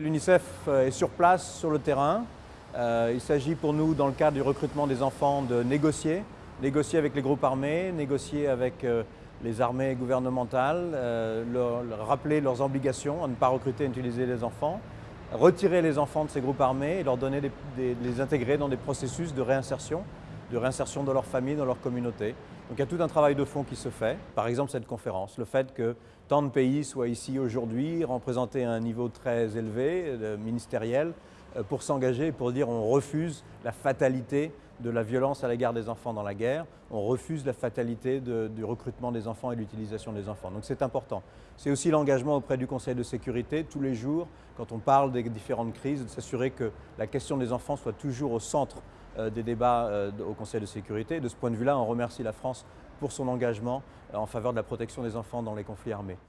L'UNICEF euh, est sur place, sur le terrain. Euh, il s'agit pour nous, dans le cadre du recrutement des enfants, de négocier. Négocier avec les groupes armés, négocier avec euh, les armées gouvernementales, rappeler leurs obligations à ne pas recruter et utiliser les enfants, retirer les enfants de ces groupes armés et leur donner les intégrer dans des processus de réinsertion, de réinsertion dans leur famille, dans leur communauté. Donc il y a tout un travail de fond qui se fait. Par exemple cette conférence, le fait que tant de pays soient ici aujourd'hui, représentés à un niveau très élevé, euh, ministériel, pour s'engager et pour dire on refuse la fatalité de la violence à l'égard des enfants dans la guerre, on refuse la fatalité du recrutement des enfants et de l'utilisation des enfants. Donc c'est important. C'est aussi l'engagement auprès du Conseil de sécurité, tous les jours, quand on parle des différentes crises, de s'assurer que la question des enfants soit toujours au centre euh, des débats euh, au Conseil de sécurité. De ce point de vue-là, on remercie la France pour son engagement euh, en faveur de la protection des enfants dans les conflits armés.